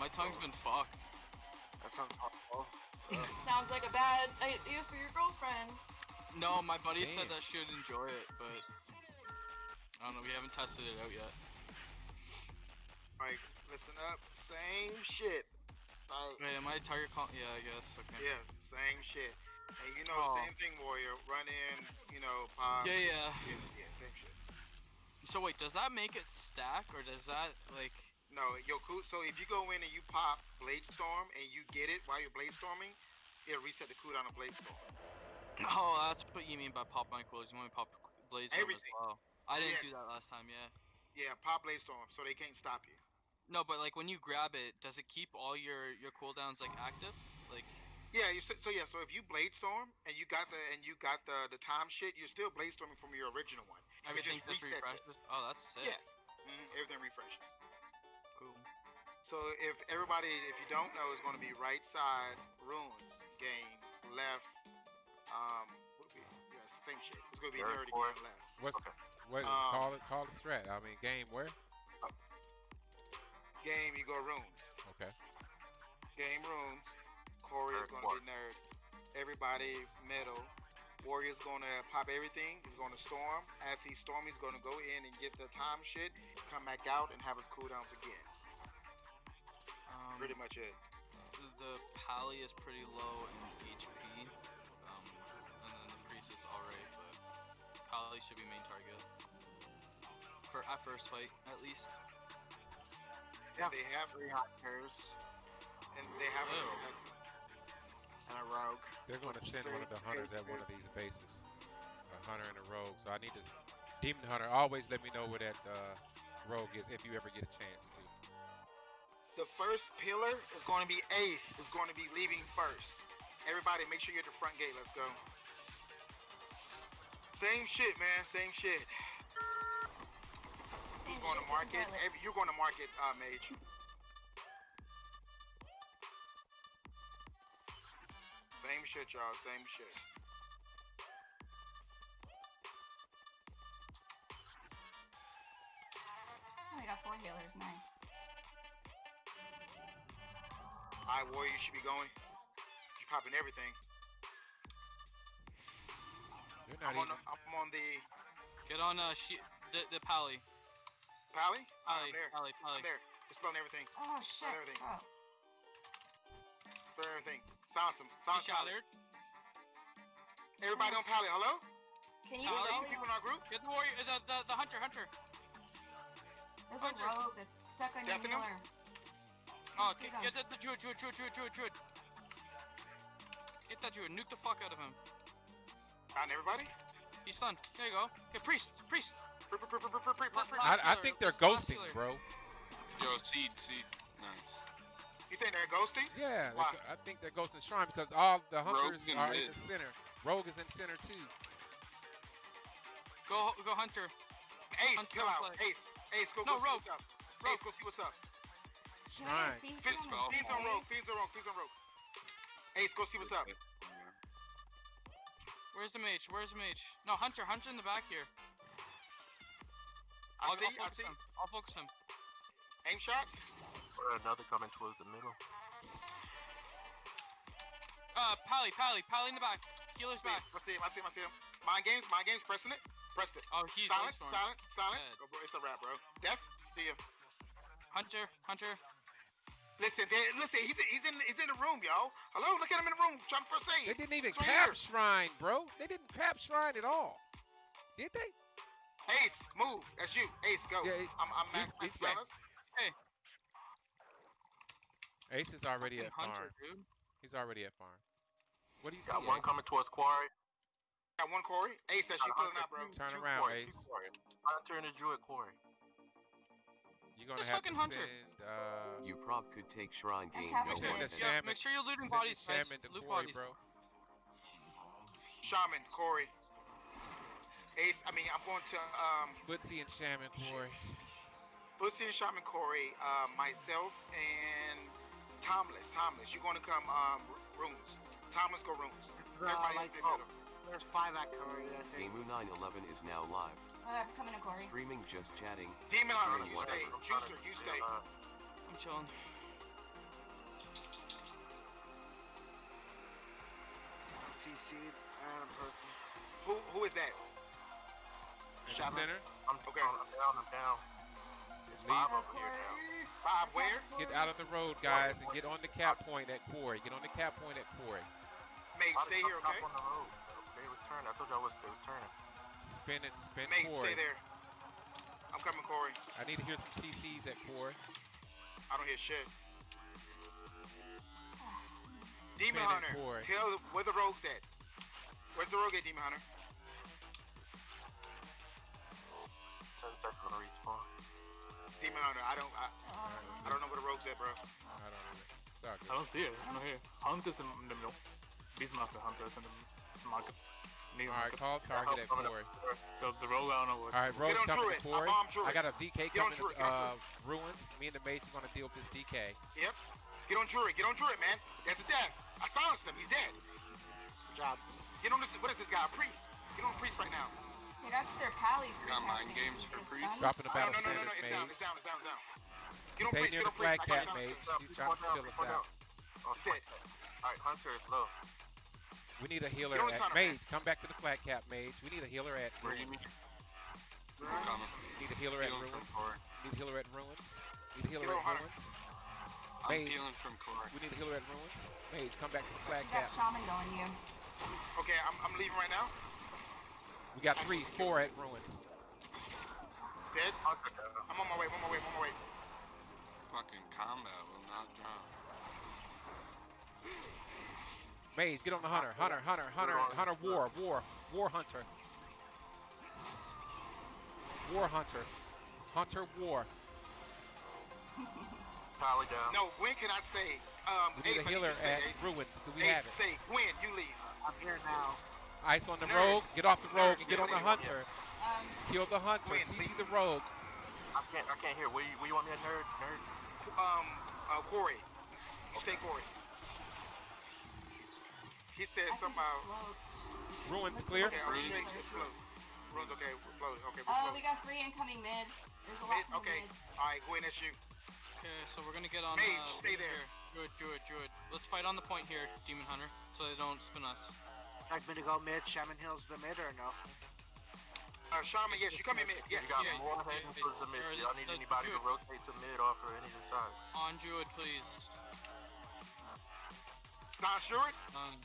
My tongue's been fucked. That sounds awful. Sounds like a bad idea for your girlfriend. No, my buddy said Damn. that she'd enjoy it, but I don't know. We haven't tested it out yet. Like, listen up. Same shit. Like, Wait, am I target call? Yeah, I guess. Okay. yeah, same shit. And you know, Oh. same thing, Warrior. Run in, you know, pop. Yeah, yeah. Yeah, yeah, same shit. So wait, does that make it stack, or does that like? No, yo, cool. So if you go in and you pop Blade Storm and you get it while you're Blade Storming, it'll reset the cooldown of Blade Storm. Oh, that's what you mean by pop my quills. You want me to pop Blade Storm as Everything. well. I didn't Yeah. do that last time. Yeah. Yeah, pop Blade Storm so they can't stop you. No, but like when you grab it, does it keep all your your cooldowns like active? Like. Yeah, you, so, so yeah, so if you Blade Storm and you got the and you got the the time shit, you're still Blade Storming from your original one. Everything just just resets it. refreshes. Oh, that's sick. Yes. hmm everything refreshes. Cool. So if everybody, if you don't know, is going to be right side runes game, left. Um, what would be? Yeah, it's the same shit. It's going to be Third, nerdy fourth. game left. What's Okay. what? Um, call it. Call the strat. I mean, game where? Game, you go runes. Okay. Game runes. Corey is going to be nerd. Everybody middle. Warrior's going to pop everything. He's going to storm. As he storm, he's going to go in and get the time shit, come back out, and have his cooldowns again. Pretty much it. the pally is pretty low in HP, um, and then the priest is alright, but pally should be main target for at first fight at least. Yeah, They have- three hunters And they have Oh. and a rogue. They're going to send one of the hunters at one of these bases. A hunter and a rogue. So I need to. Demon hunter. Always let me know where that uh, rogue is if you ever get a chance to. The first pillar is going to be Ace. Is going to be leaving first. Everybody, make sure you're at the front gate. Let's go. Same shit, man. Same shit. Same You're going to shit, market. Every, you're going to market, uh, Mage. Same shit, y'all. Same shit. I got four healers. Nice. I warrior, you should be going. You're popping everything. They're not I'm on, even. the, I'm on the Get on uh she the the pally. pally. Pally, I'm there. pally, pally. I'm there. Dispelling everything. Oh shit. everything. Oh. Dispelling everything. Silence him. He Silence pally. shattered. Everybody on pally. Hello? Can you Pally. People in our group? Get the warrior, the the, the hunter, hunter. There's a rogue that's stuck on your Deafening him? Healer. Oh, See get, them. get the, the druid, druid, druid, druid, druid, druid. Get that druid, nuke the fuck out of him. Found everybody? He's stunned. There you go. Get priest, priest. I, I think they're ghosting, bro. Yo, seed, seed. Nice. You think they're ghosting? Yeah, Why? I think they're ghosting shrine because all the hunters in are in the center. Rogue is in center too. Go, go hunter. Ace, Hunt kill out. Ace, Ace, go, No, go see what's up. Rogue. Ace, go see what's up. Can I Shrine. see Fiends some spell. Fiends on rogue, place? fiends on rogue, fiends on rogue. Ace, go see what's up. Where's the mage? Where's the mage? No, hunter, hunter in the back here. I I'll, see, I'll I focus see. him. I'll focus him. Aim shots. Or another coming towards the middle. Uh, pally, pally, pally in the back. Healer's back. I see him, I see him, I see him. Mind games, mind games, pressing it. Pressed it. Oh, he's Silent, silent, silent. Dead. Oh, bro, it's a wrap, bro. Death, see you. Hunter, hunter. Listen, listen, he's, he's in he's in the room, y'all. Hello, look at him in the room, trying to first aid. They didn't even right cap here. shrine, bro. They didn't cap shrine at all. Did they? Ace, move. That's you. Ace, go. Yeah, he- I'm, I'm he's- max, he's max got- balance. Ace is already Fucking at farm. hunter, dude. He's already at farm. What do you see? Got one Ace? coming towards Quarry. Got one Corey. Ace, that's you pulling out, bro. Turn Two around, Quarry, two Ace. Quarry. Hunter and a Druid Quarry. You're gonna Just have to fucking hunter. send. Uh, You prob could take Shrine Game. no send one the it. than- Yeah, make sure you're looting send bodies, the guys. shaman to Loot Quarry, bodies. bro. Shaman, Corey. Ace, I mean, I'm going to um, Footsie and shaman Corey. Pussy and Shaman Corey, uh, myself, and Tomless. Tomless, you're going to come um, r- runes. Tomless, go runes. Everybody like- the oh. There's five at Quarry, I think. Gamu 911 is now live. Uh, I'm coming to Corey. Streaming, just chatting. Demon on you stay. Juicer, you stay. I'm chilling. CC, and Who, who is that? Shaman. Center? I'm okay. I'm down, I'm down. It's Leave. five over here now. Bob, where? Get out of the road, guys, and get on the cap point at Quarry. Get on the cap point at Quarry. Mate, stay here, okay? on the road. They return. I told y'all was they was turning. Spin it, spin Mate, Corey. stay there. I'm coming, Corey. I need to hear some CCs at Corey. I don't hear shit. Demon at Hunter, Corey. tell where the rogue's at. Where's the rogue at, Demon Hunter? Ten seconds on respawn. Demon Hunter, I don't, I, I don't know where the rogue's at, bro. I don't know. It's all I don't see it. I don't hear. Hunt is in the middle. Beastmaster Hunter is in the market. Near All right, call target at four. up. Corey. The, the roll I don't know what. All right, Rose coming to Druid. I Corey. I got a DK Get coming to Druid, uh, Ruins. Me and the mates are gonna deal with this DK. Yep. Get on Druid, get on Druid, man. That's a death. I silenced him, he's dead. Good job. Get on this, what is this guy, a priest? Get on priest right now. They got their pally free Got mind casting. games for this free? done? Dropping the No, battle no, no, no, no, standards, it's down, mage. it's down, it's down, it's down. Get Stay priest, near get the flag I got cap, it. mage. He's trying to down, kill us out. down. Oh, shit. Alright, Hunter is low. We need a healer at Hunter, man. Mage. Come back to the flat cap, Mage. We need a healer at Ruins. I'm. Need a healer at Ruins. Corey. Need a healer at Ruins. Need a healer at Ruins. I'm Mage. healing from Corey. We need a healer at Ruins. Mage, come back to the flat You got cap. shaman going you. Okay, I'm, I'm leaving right now. We got three, four at Ruins. Dead. I'm on my way, I'm on my way, I'm on my way. Fucking combat will not drown. Mage, get on the Hunter. Hunter, Hunter, Hunter, Hunter, War, War, War Hunter. War Hunter. Hunter War. Pally down. No, when can I stay? Um, We need Ace, a I healer you to stay, at Ace. Ruins. Do we Ace, have it? stay. When? You leave. I'm here now. Ice on the Nerd. rogue. Get off the rogue and get on the Hunter. Um, Kill the Hunter. Win, CC please. the rogue. I can't, I can't hear. Where you, where you want me at, nerd? Nerd? Um, uh, Corey. You stay Corey. He said I something about. Ruins clear. Okay, are Ruins. straight? It's float. Ruins, okay, we're float. Okay, we're Oh, float. we got three incoming mid. There's a lot Mid, okay. mid. Alright, go in and shoot. Okay, so we're gonna get on. Mage, uh, stay there. Here. Druid, Druid, Druid. Let's fight on the point here, Demon Hunter, so they don't spin us. Like me to go mid, Shaman Hills the mid or no? Uh, Shaman, yes, you come in mid. Yes, You got yeah, more yeah, heading yeah, towards the mid. or Y'all need the- anybody to rotate to mid off or any of the sides. On Druid, please. Not sure. Um,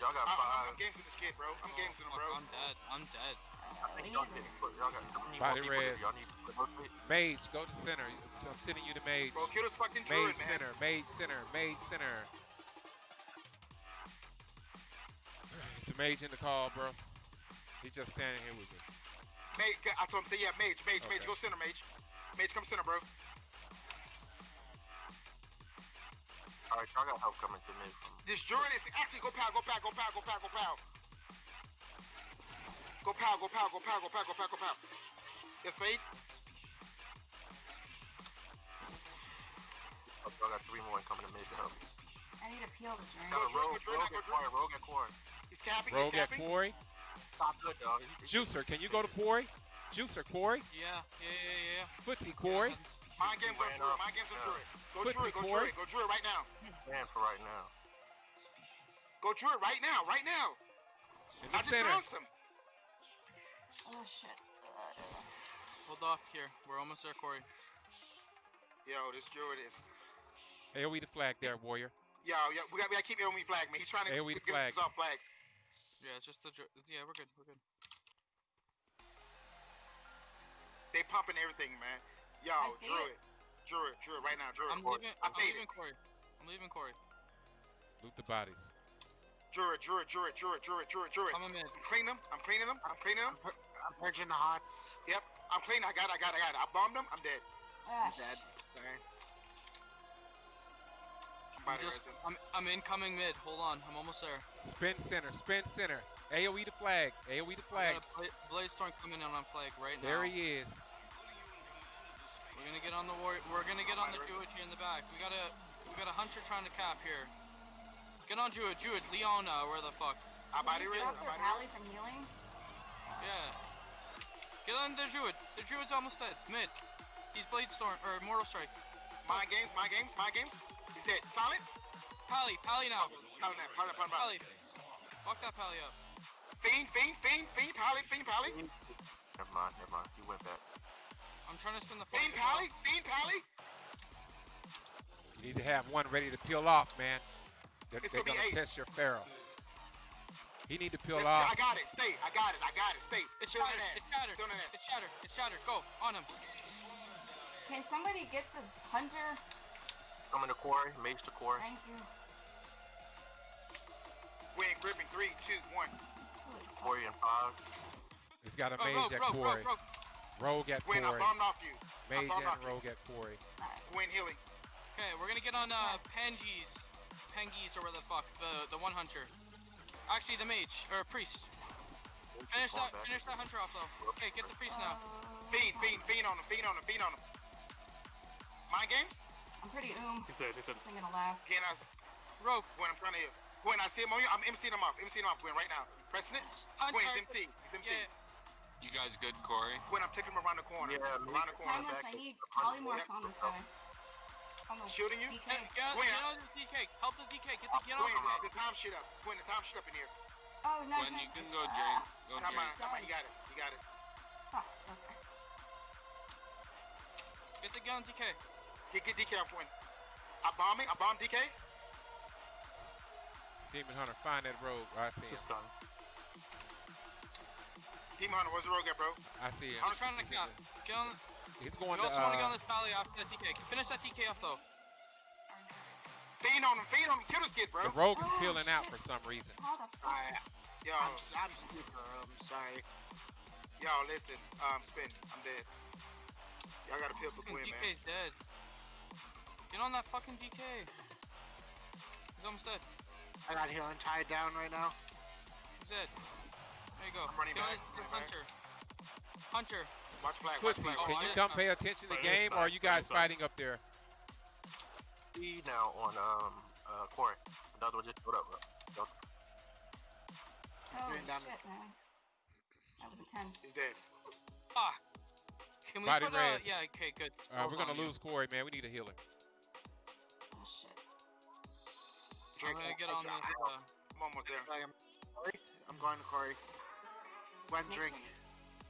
Y'all got I, I'm, five. I'm games with this kid, bro. I'm games with him, fuck, bro. I'm dead. I'm dead. I think need y'all get put. Y'all got Body more res. Y'all need to rotate. Mage, go to center. I'm sending you to Mage. Bro, kill this fucking druid, Mage man. center. Mage center. Mage center. Is the mage in the call, bro? He's just standing here with me. Mage, I told him, yeah, mage, mage, mage, go center, mage. Mage, come center, bro. Alright, y'all got help coming to mid from This druid is actually go pow, go pow, go pow, go pow, go pow. Go pow, go pow, go pow, go pow, go pow, go pow. Yes, fade. Oh, y'all got three more coming to mid to help. I need to peel the drink. Got a Go rogue, through, go rogue at go quarry, rogue at quarry. He's capping, Rogue he's at capping. Quarry. Stop good, dog. He- he- Juicer, can you go to Quarry? Juicer, Quarry. Yeah, yeah, yeah, yeah. Footsie, Quarry. Mind games on Ran druid, mind games on Yeah. Go Footsie, druid, go Corey. druid, go druid right now. Man for right now. Go druid right now, right now. In I just center. silenced him. Oh shit. Hold off here. We're almost there, Corey. Yo, this druid is. AoE the flag there, warrior. Yo, yo, we got, we got to keep AOE flag, man. He's trying to AOE the get us flags. off flag. Yeah, it's just the. dr- Yeah, we're good. We're good. They pumping everything, man. Yo, I see druid, druid, druid, right now, druid. I'm leaving. I I'm leaving it. Corey. I'm leaving Corey. Loot the bodies. Druid, druid, druid, druid, druid, druid, druid. Come in mid. I'm cleaning them. I'm cleaning them. I'm cleaning them. I'm purging the hots. Yep. I'm clean. I got it. I got it. I got it. I bombed them. I'm dead. ah, Dead. Sorry. I'm I'm just. resting. I'm. I'm incoming mid. Hold on. I'm almost there. Spin center. Spin center. AoE the flag. AoE the flag. got Bla- Blaze Storm coming in on flag right There now. he is. We're gonna get on the war. We're gonna get on the Druid here in the back. We got a. We got a hunter trying to cap here. Get on Druid. Druid. Leona. Where the fuck? I body Can you resting. stop I their body from healing? Yeah. Get on the Druid. The Druid's almost dead. Mid. He's Blade Storm or Mortal Strike. Mind games. Mind games. Mind games. He's dead. Silence. Pally. Pally now. Silent. Silent. Silent. Silent. Pally. Fuck that pally up. Fiend, fiend, fiend, fiend, pally, fiend, pally. Never mind, never mind. He went back. I'm trying to spin the Fiend, fucking ball. pally, fiend, pally. You need to have one ready to peel off, man. They're, they're gonna be gonna eight. test your pharaoh. He need to peel Let's- off. I got it. Stay. I got it. I got it. Stay. It's Still shattered. It's shattered. Still in that. It's shattered. It's shattered. Go on him. Can somebody get this hunter? Coming to quarry. Mage to quarry. Thank you. Win, gripping. Three, two, one. Holy fuck. Quarry and five. He's got a Oh, mage rogue, at rogue, quarry. rogue, rogue. Rogue at Win, I bombed off you. Mage bombed off and you. rogue at quarry. Nice. Win, healing. Okay, we're gonna get on uh Pangees, Pangees or where the fuck the the one hunter. Actually, the mage or priest. Finish that. Finish that hunter off though. Okay, get the priest now. Fiend, fiend, fiend on him. Fiend on him. Fiend on him. Mind games? I'm pretty oom. He said, he said, This ain't gonna last. Again, I, Rogue. Gwen, I'm trying to heal. Gwen, I see him on you. I'm MCing him off. MCing him off, Gwen, right now. Pressing it. Hunter. Gwen, he's MC. He's MC. Yeah. You guys good, Corey? Gwen, I'm taking him around the corner. Yeah, around the corner. Timeless, I need polymorphs on this guy. Shooting you? DK. Get, get, Gwen. get on this DK. Help this DK. Get the get on Gwen, DK. the time shit up. Gwen, the time shit up in here. Oh, nice. When you can go, Ah, Jay. Go, Come on, come on. You got it. You got it. fuck, okay. Get the gun DK. Get, get DK off, Gwen. I bomb it. I bomb DK. Demon Hunter, find that rogue. I see him. just done. Demon Hunter, where's the rogue at, bro? I see him. I'm trying to He's, in get, the- get on. he's You going to. also want to get on Uh, this pally after that DK. Finish that DK off though. Fiend on him. Fiend on him. Kill this kid, bro. the rogue is Oh, peeling out for some reason. How the fuck? Alright. Yo, I'm, s- I'm stupid. I'm sorry. yo, listen. Um, spin. I'm dead. Y'all gotta peel for Fucking Gwen, man. DK's dead. Get on that fucking DK. He's almost dead. I got healing tied down right now. He's dead. There you go. I'm running back, this- this back. Hunter. Hunter. Watch flag. Watch Footsie. Oh, can you come pay attention to the game, or are you guys fighting up there? E now on um uh quarry. Another one just showed up. Bro. Holy Doing damage. shit, man. That was intense. He's dead. Ah. Can we Body put a, res. yeah, okay, good. Uh, we're gonna on you. lose Corey, man. We need a healer. Oh shit. I'm gonna get on this, uh, I'm almost there. I am. I'm going to Corey. When Makes drink. sense.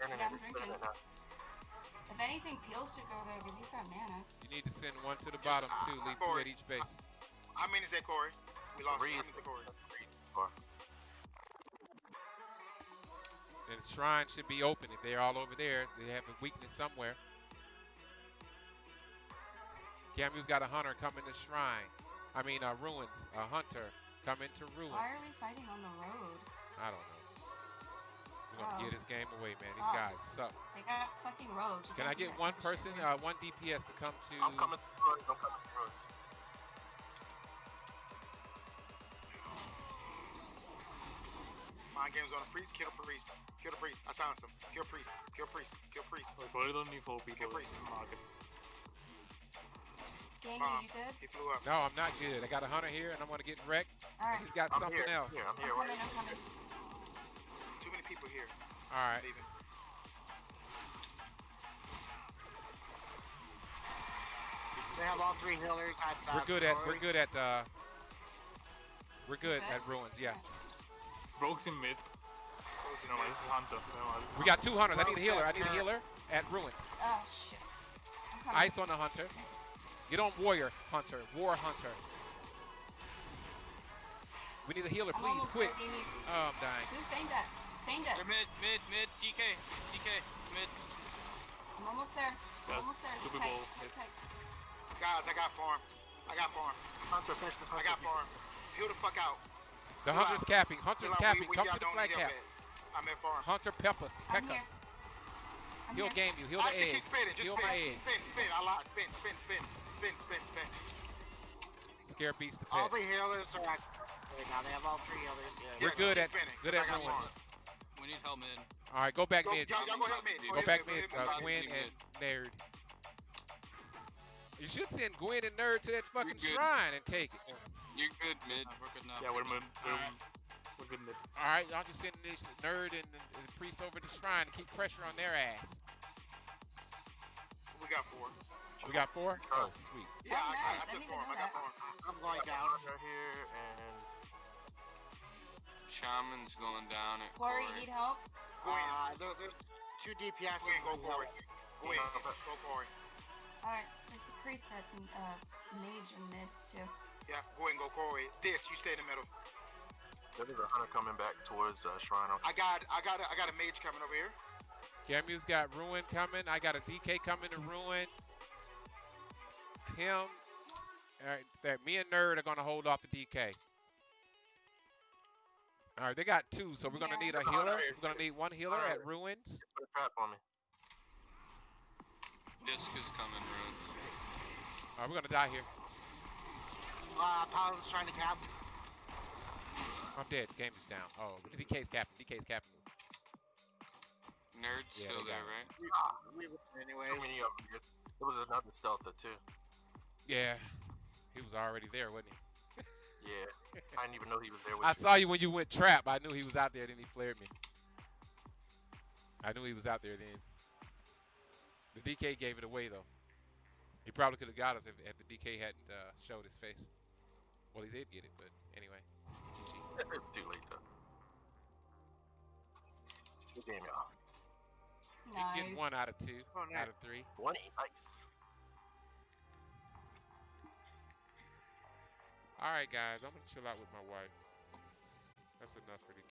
Turning Yeah, I'm drinking. If anything, Peel should go there because he's got mana. You need to send one to the bottom too. Leave two at each base. How many is that, Corey? We lost. Three. How many is that, Corey? And the shrine should be open. If they're all over there, they have a weakness somewhere. Gamu's got a hunter coming to shrine. I mean, uh, ruins. A hunter coming to ruins. Why are we fighting on the road? I don't know. We're gonna Oh. give this game away, man. These Stop. guys suck. They got fucking rogues. Can I get that one kind of shit person, uh, one DPS to come to? I'm coming to Ruins. I'm coming to Ruins. Mind games on the priest. Kill the priest. Kill the priest. I silenced him. Kill priest. Kill priest. Kill priest. Like, why don't you four people Okay, in the market? Gangy, Bomb. you good? He flew up. No, I'm not good. I got a hunter here, and I'm gonna get wrecked. Alright. He's got I'm something here. else. Here, I'm I'm here. coming, I'm coming. Too many people here. All right. Leaving. They have all three healers at uh, We're good at. We're good at. Uh, we're good Okay. at ruins. Yeah. Rogues in mid. No, this is Hunter. No, this is We got two hunters. I need a healer. I need a healer at ruins. Oh shit. Ice on the hunter. Get on warrior hunter. War hunter. We need a healer, please, quick. Oh, I'm dying. Do feign death. Feign death. They're mid, mid, mid, DK, DK, mid. I'm almost there. Yes, I'm almost there. Just Super tight. Bowl. Tight, tight. Guys, I got farm. I got farm. Hunter, finish this I hunter. got farm. Heal the fuck out. The Chill hunter's out. capping. Hunter's Chill capping. We- we Come to the flag cap. I'm at farm. Hunter Peppers. I'm Peck us. I'm He'll here. game you. Heal I the egg. keep spinning. Just Heal spin, my egg. spin, spin. I lied. Spin, spin, spin, spin, spin, spin. Scare beast the All the healers are at right now. They have all three healers. Yeah. We're Yeah, good keep at spinning, good 'cause at I got ruins. Farm. We need help mid. All right, go back Go, mid. y'all, y'all go help me. Go back ahead, mid. go ahead, Uh, Gwen and Nerd. You should send Gwen and Nerd to that fucking shrine and take it. You're good, mid. We're good now. Yeah, we're mid. We're, Alright. we're good mid. All right, y'all just send this Nerd and the, the priest over to the shrine to keep pressure on their ass. We got four. We got four. Oh, sweet. Yeah, Oh, I, I, nice. I I took didn't even farm. know I got four. I'm going down. Right here and Shaman's going down at Corey, Corey. need help? Go. Uh, there, there's two DPS. Go go that Corey. need help. Go in. Go Corey. Alright, there's a priest at uh, mage in mid too. Yeah, go and go Corey. This, you stay in the middle. There is a hunter coming back towards uh, Shrine. I got, I got, a, I got a mage coming over here. Gamu's got Ruin coming. I got a DK coming to Ruin. Him. Alright, that me and Nerd are gonna hold off the DK. Alright, they got two, so we're gonna Yeah. need a healer. We're gonna need one healer at Ruins. Put a trap on me. Disc is coming, Rune. Alright, we're gonna die here. Uh, Paladin's trying to cap. I'm dead. Game is down. Oh, DK's capping. DK's capping. Nerd's Yeah, still got there, right? We win anyways. Too many of them. dude. There was another stealther too. Yeah. He was already there, wasn't he? Yeah. I didn't even know he was there with I you. saw you when you went trap. I knew he was out there. Then he flared me. I knew he was out there then. The DK gave it away though. He probably could have got us if, if the DK hadn't uh, showed his face. Well, he did get it, but anyway. GG. it's too late though. Good game, y'all. He can Nice. get one out of two, Oh, out of three. One, Nice. All right, guys. I'm gonna chill out with my wife. That's enough for the